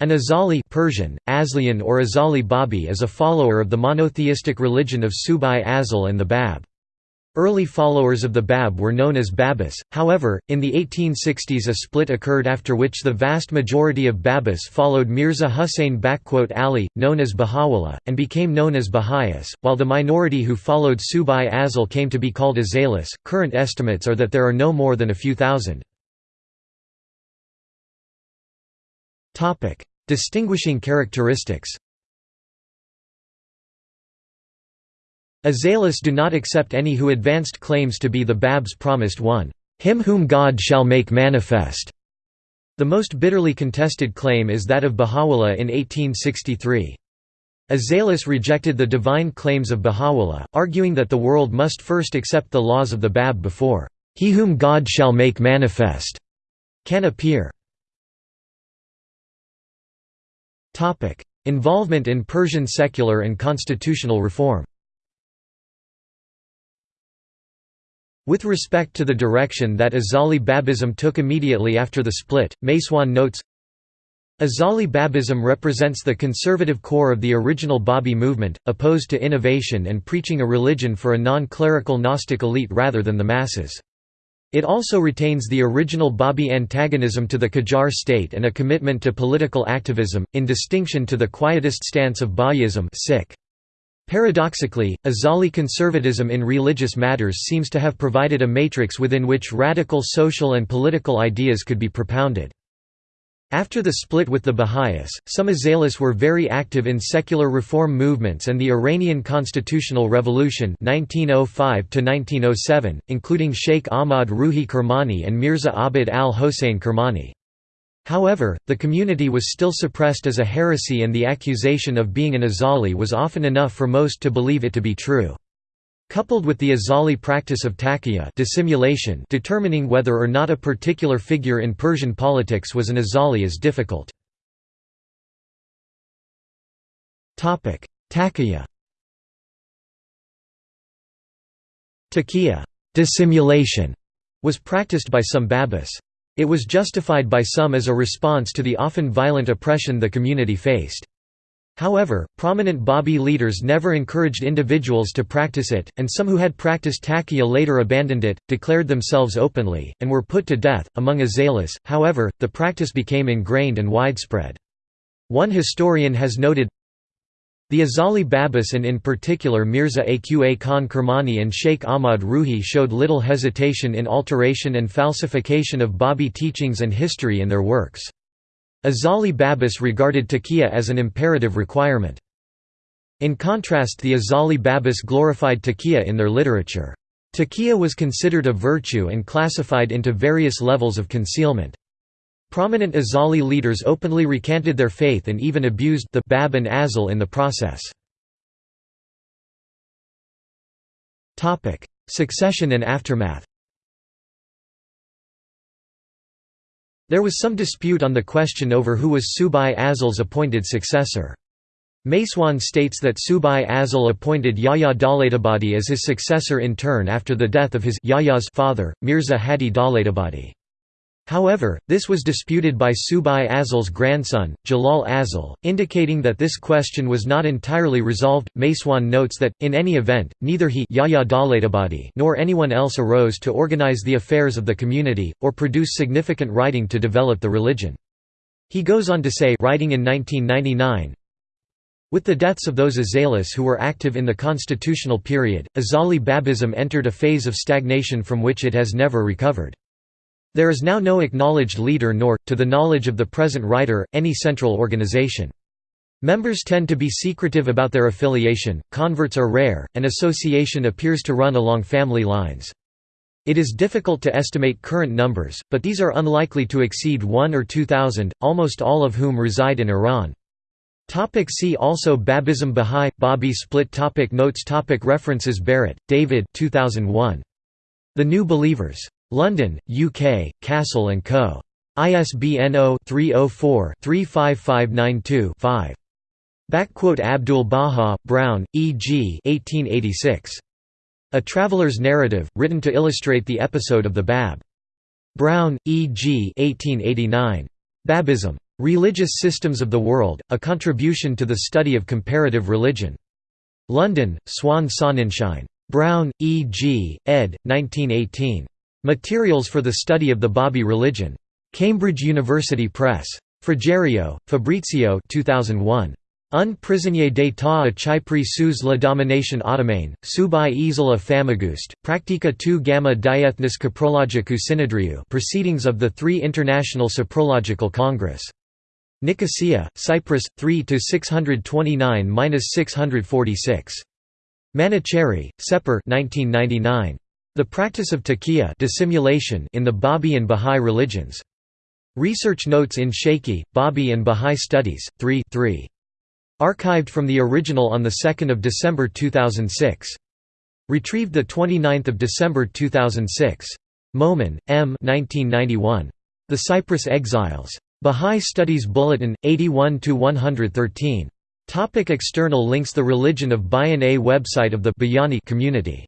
An Azali Persian, Aslian or Azali Babi is a follower of the monotheistic religion of Subh-i Azal and the Bab. Early followers of the Bab were known as Babis, however, in the 1860s a split occurred after which the vast majority of Babis followed Mirza Hussain Ali, known as Baha'u'llah, and became known as Baha'is, while the minority who followed Subh-i Azal came to be called Azalis. Current estimates are that there are no more than a few thousand. Distinguishing characteristics Azalis do not accept any who advanced claims to be the Bab's promised one, him whom God shall make manifest. The most bitterly contested claim is that of Baha'u'llah in 1863. Azalis rejected the divine claims of Baha'u'llah, arguing that the world must first accept the laws of the Bab before, he whom God shall make manifest, can appear. Involvement in Persian secular and constitutional reform With respect to the direction that Azali Babism took immediately after the split, MacEoin notes, Azali Babism represents the conservative core of the original Babi movement, opposed to innovation and preaching a religion for a non-clerical Gnostic elite rather than the masses. It also retains the original Babi antagonism to the Qajar state and a commitment to political activism, in distinction to the quietist stance of Bahá'ísm Paradoxically, Azali conservatism in religious matters seems to have provided a matrix within which radical social and political ideas could be propounded. After the split with the Baha'is, some Azalis were very active in secular reform movements and the Iranian Constitutional Revolution 1905 including Sheikh Ahmad Ruhi Kermani and Mirza Abid al-Hossein Kermani. However, the community was still suppressed as a heresy and the accusation of being an Azali was often enough for most to believe it to be true. Coupled with the Azali practice of taqiyya dissimulation determining whether or not a particular figure in Persian politics was an Azali is difficult. Taqiyya Taqiyya dissimulation was practiced by some Babis. It was justified by some as a response to the often violent oppression the community faced. However, prominent Babi leaders never encouraged individuals to practice it, and some who had practiced taqiyya later abandoned it, declared themselves openly, and were put to death. Among Azalis, however, the practice became ingrained and widespread. One historian has noted, the Azali Babis and in particular Mirza Aqa Khan Kermani and Sheikh Ahmad Ruhi showed little hesitation in alteration and falsification of Babi teachings and history in their works. Azali Babis regarded taqiyya as an imperative requirement. In contrast the Azali Babis glorified taqiyya in their literature. Taqiyya was considered a virtue and classified into various levels of concealment. Prominent Azali leaders openly recanted their faith and even abused the Bab and Azal in the process. Succession and aftermath There was some dispute on the question over who was Subh-i Azal's appointed successor. MacEoin states that Subh-i Azal appointed Yahya Dawlatabadi as his successor in turn after the death of his father, Mirza Hadi Dawlatabadi. However, this was disputed by Subh-i Azal's grandson, Jalal Azal, indicating that this question was not entirely resolved. MacEoin notes that, in any event, neither he nor anyone else arose to organize the affairs of the community, or produce significant writing to develop the religion. He goes on to say writing in 1999, with the deaths of those Azalis who were active in the constitutional period, Azali Babism entered a phase of stagnation from which it has never recovered. There is now no acknowledged leader nor, to the knowledge of the present writer, any central organization. Members tend to be secretive about their affiliation, converts are rare, and association appears to run along family lines. It is difficult to estimate current numbers, but these are unlikely to exceed 1 or 2,000, almost all of whom reside in Iran. Topic see also Babism Bahá'í, Babi split topic Notes topic References Barrett, David 2001. The New Believers. London, UK, Cassell & Co. ISBN 0-304-35592-5. Abdul Baha, Browne, E. G. 1886. A Traveller's Narrative, written to illustrate the episode of the Bab. Browne, E. G. 1889. Babism. Religious Systems of the World, A Contribution to the Study of Comparative Religion. London, Swan Sonnenschein. Browne, E. G., ed. 1918. Materials for the Study of the Babi Religion. Cambridge University Press. Frigerio, Fabrizio 2001. Un prisonnier d'état a Chypre sous la domination ottomane, subi isla Famagouste, practica tu gamma diethnis coprologicus synedriu Proceedings of the Three International Cyprological Congress. Nicosia, Cyprus, 3–629–646. Manuchehri, Sepehr 1999. The Practice of Taqiyya dissimulation in the Babi and Bahá'í Religions. Research Notes in Shaykhi, Babi and Bahá'í Studies, 3 3. Archived from the original on 2 December 2006. Retrieved 29 December 2006. Momen, M. 1991. The Cyprus Exiles. Bahá'í Studies Bulletin, 81–113. Topic external links The Religion of Bayan A website of the Bayani community